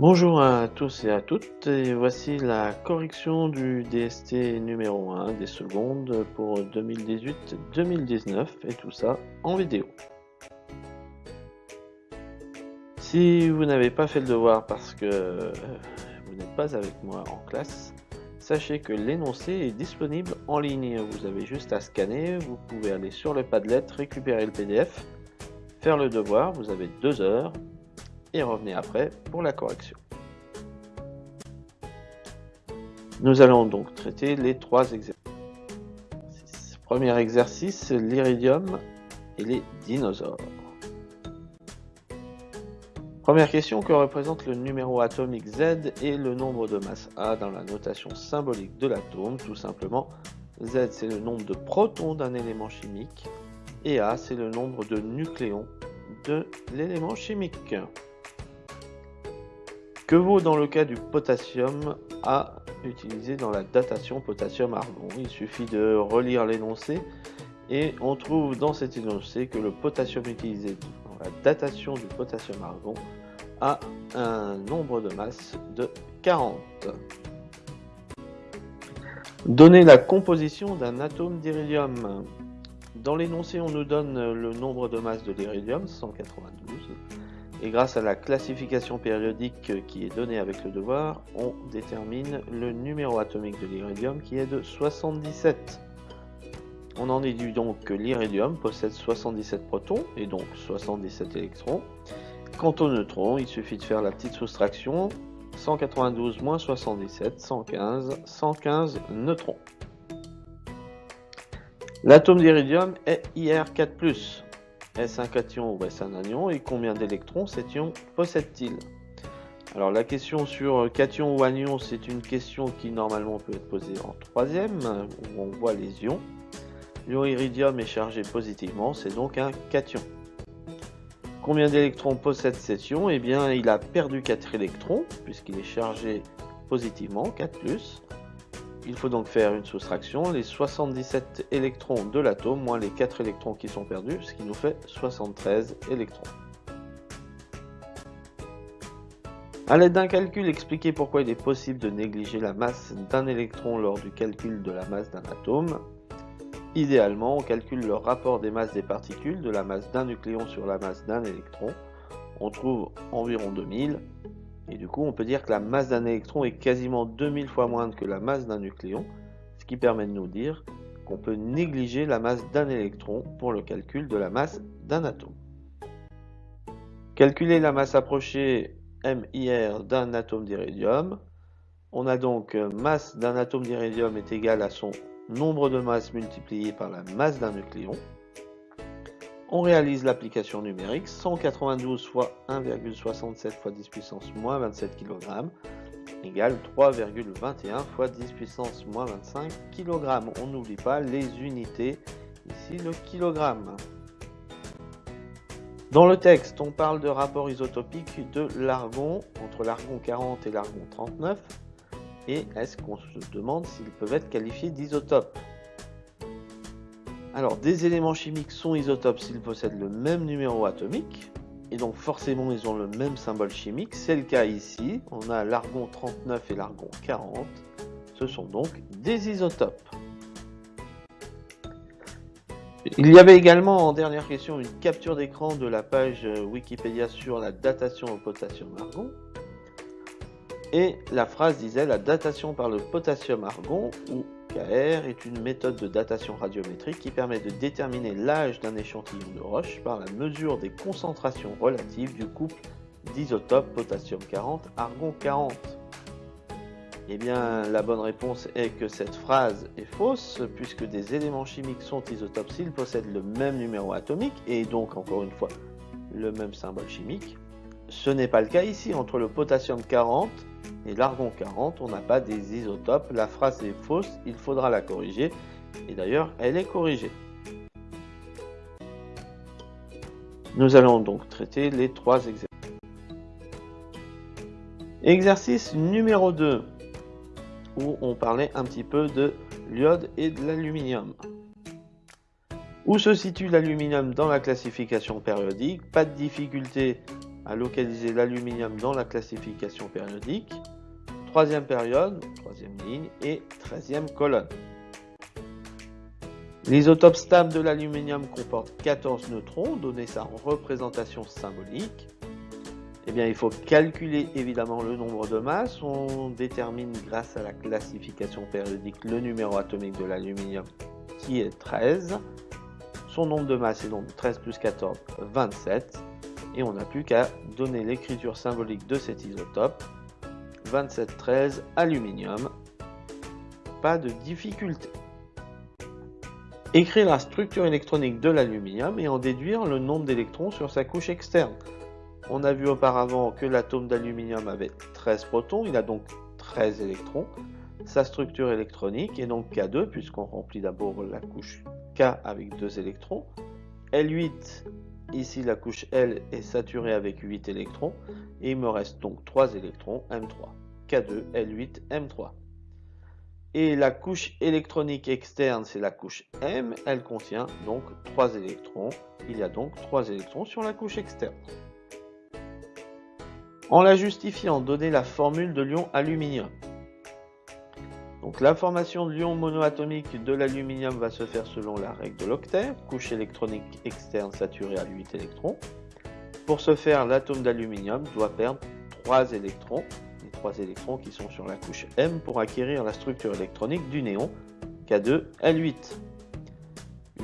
Bonjour à tous et à toutes, et voici la correction du DST numéro 1 des secondes pour 2018-2019 et tout ça en vidéo. Si vous n'avez pas fait le devoir parce que vous n'êtes pas avec moi en classe, sachez que l'énoncé est disponible en ligne. Vous avez juste à scanner, vous pouvez aller sur le Padlet, récupérer le PDF, faire le devoir, vous avez deux heures et revenez après pour la correction. Nous allons donc traiter les trois exercices. Premier exercice, l'iridium et les dinosaures. Première question, que représente le numéro atomique Z et le nombre de masse A dans la notation symbolique de l'atome? Tout simplement, Z c'est le nombre de protons d'un élément chimique et A c'est le nombre de nucléons de l'élément chimique. Que vaut dans le cas du potassium A utilisé dans la datation potassium-argon Il suffit de relire l'énoncé et on trouve dans cet énoncé que le potassium utilisé dans la datation du potassium-argon a un nombre de masse de 40. Donner la composition d'un atome d'iridium. Dans l'énoncé, on nous donne le nombre de masse de l'iridium, 192. Et grâce à la classification périodique qui est donnée avec le devoir, on détermine le numéro atomique de l'iridium qui est de 77. On en déduit donc que l'iridium possède 77 protons et donc 77 électrons. Quant aux neutrons, il suffit de faire la petite soustraction. 192 moins 77, 115, 115 neutrons. L'atome d'iridium est IR4+. Est-ce un cation ou est-ce un anion et combien d'électrons cet ion possède-t-il Alors la question sur cation ou anion, c'est une question qui normalement peut être posée en troisième, où on voit les ions. L'ion iridium est chargé positivement, c'est donc un cation. Combien d'électrons possède cet ion? Eh bien, il a perdu 4 électrons, puisqu'il est chargé positivement, 4+. Il faut donc faire une soustraction, les 77 électrons de l'atome moins les 4 électrons qui sont perdus, ce qui nous fait 73 électrons. A l'aide d'un calcul, expliquez pourquoi il est possible de négliger la masse d'un électron lors du calcul de la masse d'un atome. Idéalement, on calcule le rapport des masses des particules de la masse d'un nucléon sur la masse d'un électron. On trouve environ 2000 et du coup, on peut dire que la masse d'un électron est quasiment 2000 fois moindre que la masse d'un nucléon, ce qui permet de nous dire qu'on peut négliger la masse d'un électron pour le calcul de la masse d'un atome. Calculer la masse approchée MIR d'un atome d'iridium. On a donc euh, masse d'un atome d'iridium est égal à son nombre de masses multiplié par la masse d'un nucléon. On réalise l'application numérique 192 fois 1,67 fois 10 puissance moins 27 kg égale 3,21 fois 10 puissance moins 25 kg. On n'oublie pas les unités, ici le kilogramme. Dans le texte, on parle de rapport isotopique de l'argon entre l'argon 40 et l'argon 39. Et est-ce qu'on se demande s'ils peuvent être qualifiés d'isotopes? Alors, des éléments chimiques sont isotopes s'ils possèdent le même numéro atomique, et donc forcément ils ont le même symbole chimique. C'est le cas ici, on a l'argon 39 et l'argon 40, ce sont donc des isotopes. Il y avait également en dernière question une capture d'écran de la page Wikipédia sur la datation au potassium-argon. Et la phrase disait la datation par le potassium-argon, ou KR est une méthode de datation radiométrique qui permet de déterminer l'âge d'un échantillon de roche par la mesure des concentrations relatives du couple d'isotopes potassium 40, argon 40. Eh bien, la bonne réponse est que cette phrase est fausse, puisque des éléments chimiques sont isotopes s'ils possèdent le même numéro atomique, et donc, encore une fois, le même symbole chimique. Ce n'est pas le cas ici, entre le potassium 40 et l'argon 40, on n'a pas des isotopes. La phrase est fausse, il faudra la corriger. Et d'ailleurs, elle est corrigée. Nous allons donc traiter les trois exercices. Exercice numéro 2, où on parlait un petit peu de l'iode et de l'aluminium. Où se situe l'aluminium dans la classification périodique? Pas de difficulté à localiser l'aluminium dans la classification périodique. Troisième période, troisième ligne et treizième colonne. L'isotope stable de l'aluminium comporte 14 neutrons, donner sa représentation symbolique. Eh bien, il faut calculer évidemment le nombre de masses. On détermine grâce à la classification périodique le numéro atomique de l'aluminium qui est 13. Son nombre de masses est donc 13 plus 14, 27. Et on n'a plus qu'à donner l'écriture symbolique de cet isotope. 2713 aluminium. Pas de difficulté. Écrire la structure électronique de l'aluminium et en déduire le nombre d'électrons sur sa couche externe. On a vu auparavant que l'atome d'aluminium avait 13 protons, il a donc 13 électrons. Sa structure électronique est donc K2 puisqu'on remplit d'abord la couche K avec 2 électrons. L8, ici la couche L est saturée avec 8 électrons et il me reste donc 3 électrons M3. K2, L8, M3. Et la couche électronique externe, c'est la couche M, elle contient donc 3 électrons. Il y a donc 3 électrons sur la couche externe. En la justifiant, donnez la formule de l'ion aluminium. La formation de l'ion monoatomique de l'aluminium va se faire selon la règle de l'octet, couche électronique externe saturée à 8 électrons. Pour ce faire, l'atome d'aluminium doit perdre 3 électrons, les 3 électrons qui sont sur la couche M pour acquérir la structure électronique du néon, K2L8.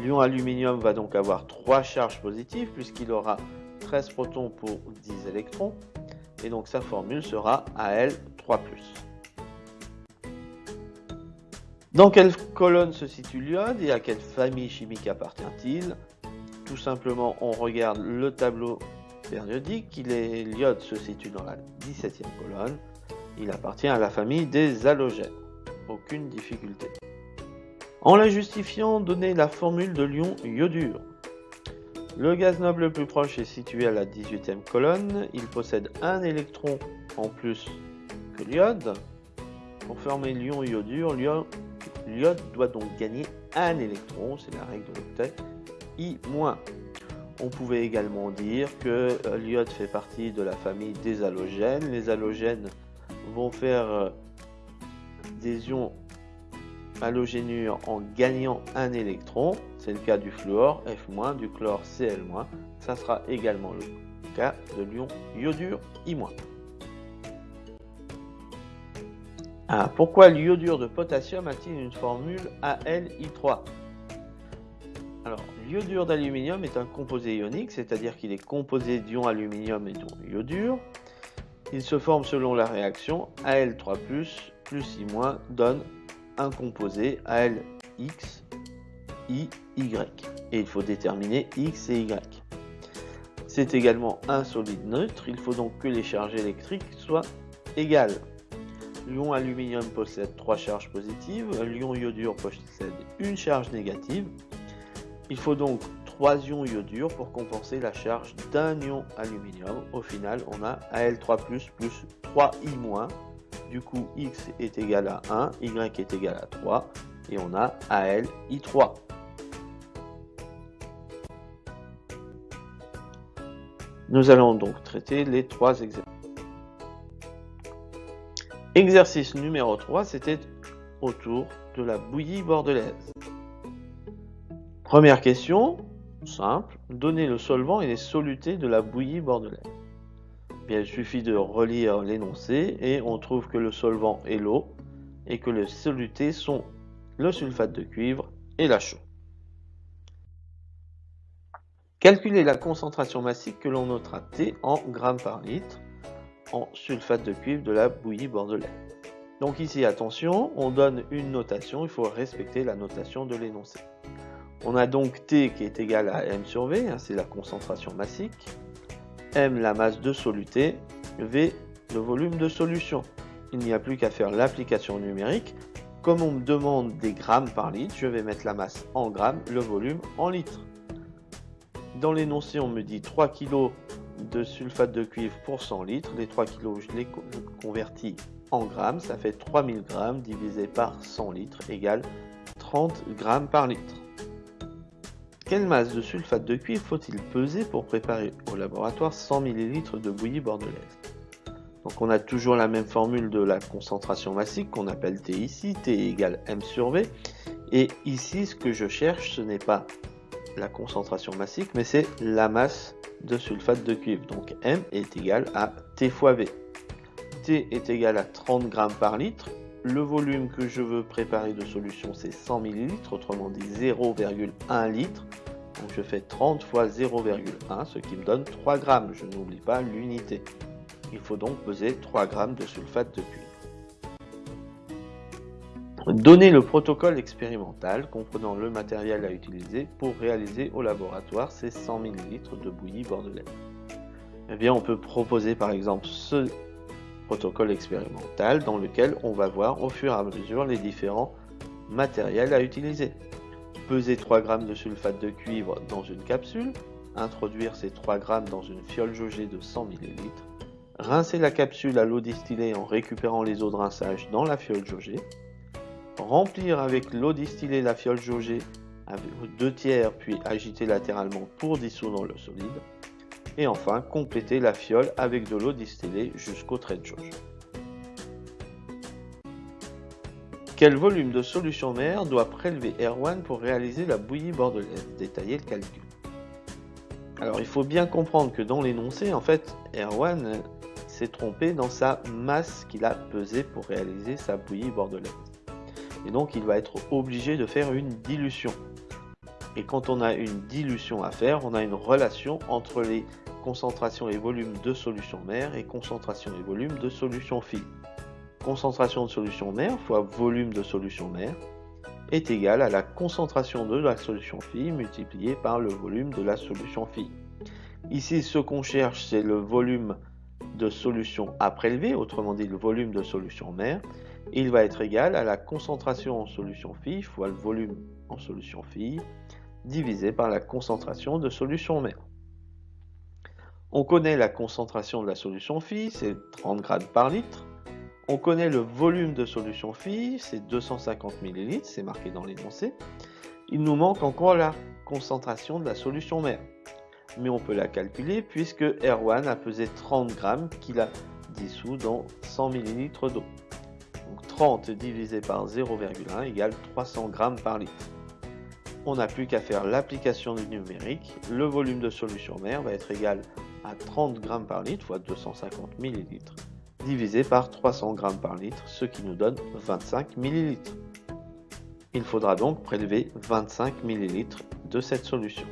L'ion aluminium va donc avoir 3 charges positives puisqu'il aura 13 protons pour 10 électrons et donc sa formule sera Al3+. Dans quelle colonne se situe l'iode et à quelle famille chimique appartient-il? Tout simplement, on regarde le tableau périodique. L'iode se situe dans la 17e colonne. Il appartient à la famille des halogènes. Aucune difficulté. En la justifiant, donnez la formule de l'ion iodure. Le gaz noble le plus proche est situé à la 18e colonne. Il possède un électron en plus que l'iode. Pour former l'ion iodure, l'iode doit donc gagner un électron, c'est la règle de l'octet, I-. On pouvait également dire que euh, l'iode fait partie de la famille des halogènes. Les halogènes vont faire euh, des ions halogénure en gagnant un électron. C'est le cas du fluor F-, du chlore Cl-. Ça sera également le cas de l'ion iodure I-. Ah, pourquoi l'iodure de potassium a-t-il une formule AlI3 Alors, l'iodure d'aluminium est un composé ionique, c'est-à-dire qu'il est composé d'ions aluminium et d'ions iodure. Il se forme selon la réaction Al3+, plus I- donne un composé ALX, I, Y. Et il faut déterminer X et Y. C'est également un solide neutre, il faut donc que les charges électriques soient égales. L'ion aluminium possède trois charges positives, l'ion iodure possède une charge négative. Il faut donc trois ions iodure pour compenser la charge d'un ion aluminium. Au final, on a Al3+, plus 3I-, du coup, x est égal à 1, y est égal à 3, et on a AL I3. Nous allons donc traiter les trois exercices. Exercice numéro 3, c'était autour de la bouillie bordelaise. Première question, simple, donner le solvant et les solutés de la bouillie bordelaise il suffit de relire l'énoncé et on trouve que le solvant est l'eau et que les solutés sont le sulfate de cuivre et la chaux. Calculez la concentration massique que l'on notera T en grammes par litre en sulfate de cuivre de la bouillie bordelaise. Donc ici, attention, on donne une notation, il faut respecter la notation de l'énoncé. On a donc T qui est égal à M sur V, hein, c'est la concentration massique, M la masse de soluté, V le volume de solution. Il n'y a plus qu'à faire l'application numérique. Comme on me demande des grammes par litre, je vais mettre la masse en grammes, le volume en litres. Dans l'énoncé, on me dit 3 kg de sulfate de cuivre pour 100 litres. Les 3 kg, je les convertis en grammes. Ça fait 3000 grammes divisé par 100 litres égale 30 grammes par litre. Quelle masse de sulfate de cuivre faut-il peser pour préparer au laboratoire 100 ml de bouillie bordelaise? Donc on a toujours la même formule de la concentration massique qu'on appelle T ici, T égale M sur V. Et ici, ce que je cherche, ce n'est pas la concentration massique, mais c'est la masse de sulfate de cuivre. Donc M est égal à T fois V. T est égal à 30 grammes par litre. Le volume que je veux préparer de solution, c'est 100 ml, autrement dit 0,1 litre. Donc je fais 30 fois 0,1, ce qui me donne 3 grammes. Je n'oublie pas l'unité. Il faut donc peser 3 grammes de sulfate de cuivre. Donner le protocole expérimental comprenant le matériel à utiliser pour réaliser au laboratoire ces 100 ml de bouillie bordelaise. Eh bien, on peut proposer par exemple ce protocole expérimental dans lequel on va voir au fur et à mesure les différents matériels à utiliser. Peser 3 g de sulfate de cuivre dans une capsule, introduire ces 3 g dans une fiole jaugée de 100 ml, rincer la capsule à l'eau distillée en récupérant les eaux de rinçage dans la fiole jaugée, remplir avec l'eau distillée la fiole jaugée avec 2 tiers puis agiter latéralement pour dissoudre le solide, et enfin, compléter la fiole avec de l'eau distillée jusqu'au trait de jauge. Quel volume de solution mère doit prélever Erwan pour réaliser la bouillie bordelaise? Détailler le calcul. Alors il faut bien comprendre que dans l'énoncé, en fait, Erwan s'est trompé dans sa masse qu'il a pesée pour réaliser sa bouillie bordelaise. Et donc il va être obligé de faire une dilution. Et quand on a une dilution à faire, on a une relation entre les concentration et volume de solution mère et concentration et volume de solution fille. Concentration de solution mère fois volume de solution mère est égal à la concentration de la solution fille multipliée par le volume de la solution fille. Ici, ce qu'on cherche, c'est le volume de solution à prélever, autrement dit le volume de solution mère. Il va être égal à la concentration en solution fille fois le volume en solution fille divisé par la concentration de solution mère. On connaît la concentration de la solution phi, c'est 30 grammes par litre. On connaît le volume de solution phi, c'est 250 ml, c'est marqué dans l'énoncé. Il nous manque encore la concentration de la solution mère. Mais on peut la calculer puisque R1 a pesé 30 grammes qu'il a dissous dans 100 ml d'eau. Donc 30 divisé par 0,1 égale 300 grammes par litre. On n'a plus qu'à faire l'application du numérique. Le volume de solution mère va être égal à 30 grammes par litre, fois 250 millilitres, divisé par 300 grammes par litre, ce qui nous donne 25 millilitres. Il faudra donc prélever 25 millilitres de cette solution.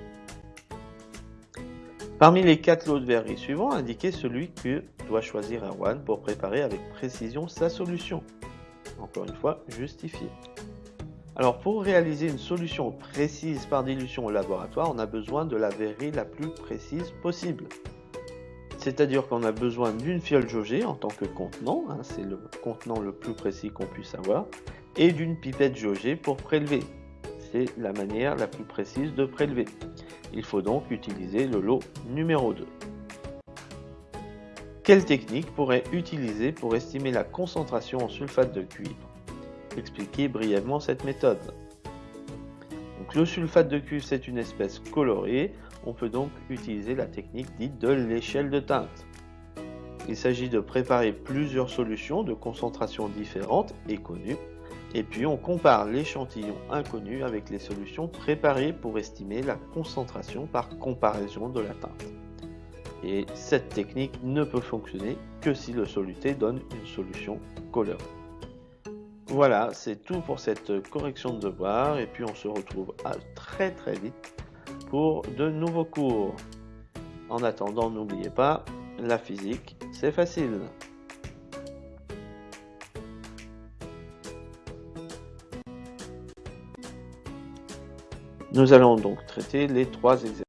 Parmi les quatre lots de verrerie suivants, indiquez celui que doit choisir Erwan pour préparer avec précision sa solution. Encore une fois, justifié. Alors pour réaliser une solution précise par dilution au laboratoire, on a besoin de la verrerie la plus précise possible. C'est-à-dire qu'on a besoin d'une fiole jaugée en tant que contenant, hein, c'est le contenant le plus précis qu'on puisse avoir, et d'une pipette jaugée pour prélever. C'est la manière la plus précise de prélever. Il faut donc utiliser le lot numéro 2. Quelle technique pourrait utiliser pour estimer la concentration en sulfate de cuivre? Expliquez brièvement cette méthode. Le sulfate de cuivre, c'est une espèce colorée on peut donc utiliser la technique dite de l'échelle de teinte. Il s'agit de préparer plusieurs solutions de concentration différentes et connues, et puis on compare l'échantillon inconnu avec les solutions préparées pour estimer la concentration par comparaison de la teinte. Et cette technique ne peut fonctionner que si le soluté donne une solution colorée. Voilà, c'est tout pour cette correction de devoir, et puis on se retrouve à très très vite pour de nouveaux cours. En attendant, n'oubliez pas, la physique, c'est facile. Nous allons donc traiter les trois exercices.